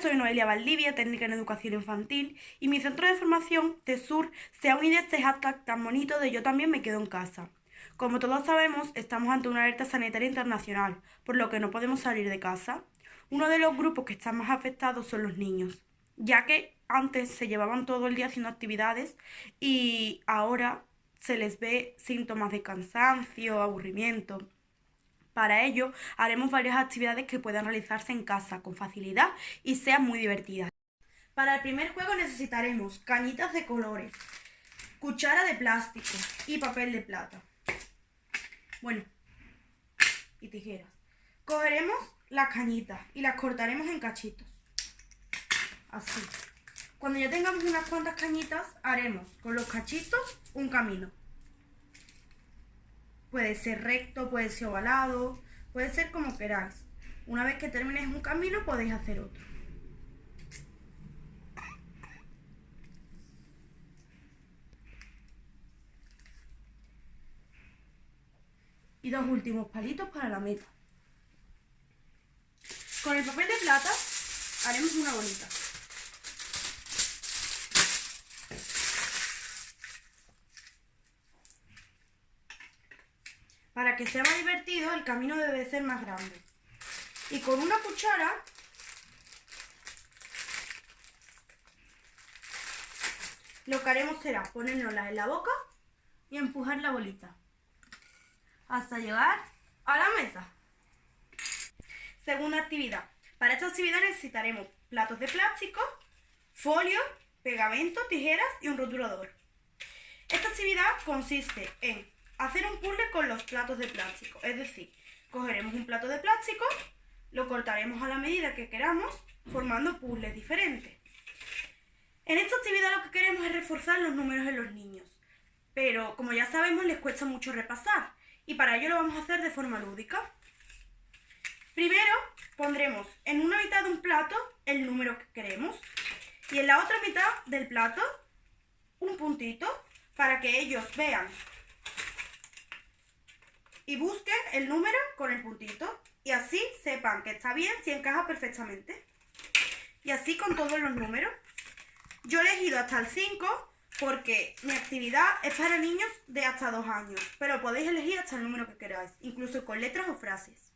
soy Noelia Valdivia, técnica en educación infantil, y mi centro de formación, TESUR, se ha unido a este hashtag tan bonito de Yo también me quedo en casa. Como todos sabemos, estamos ante una alerta sanitaria internacional, por lo que no podemos salir de casa. Uno de los grupos que están más afectados son los niños, ya que antes se llevaban todo el día haciendo actividades y ahora se les ve síntomas de cansancio, aburrimiento. Para ello, haremos varias actividades que puedan realizarse en casa con facilidad y sean muy divertidas. Para el primer juego necesitaremos cañitas de colores, cuchara de plástico y papel de plata. Bueno, y tijeras. Cogeremos las cañitas y las cortaremos en cachitos. Así. Cuando ya tengamos unas cuantas cañitas, haremos con los cachitos un camino. Puede ser recto, puede ser ovalado, puede ser como queráis. Una vez que termines un camino podéis hacer otro. Y dos últimos palitos para la meta. Con el papel de plata haremos una bolita. Para que sea más divertido, el camino debe ser más grande. Y con una cuchara lo que haremos será ponérnosla en la boca y empujar la bolita hasta llegar a la mesa. Segunda actividad. Para esta actividad necesitaremos platos de plástico, folio, pegamento, tijeras y un rotulador. Esta actividad consiste en hacer un puzzle con los platos de plástico. Es decir, cogeremos un plato de plástico, lo cortaremos a la medida que queramos, formando puzzles diferentes. En esta actividad lo que queremos es reforzar los números en los niños. Pero, como ya sabemos, les cuesta mucho repasar. Y para ello lo vamos a hacer de forma lúdica. Primero, pondremos en una mitad de un plato el número que queremos. Y en la otra mitad del plato, un puntito para que ellos vean y busquen el número con el puntito y así sepan que está bien si encaja perfectamente. Y así con todos los números. Yo he elegido hasta el 5 porque mi actividad es para niños de hasta 2 años, pero podéis elegir hasta el número que queráis, incluso con letras o frases.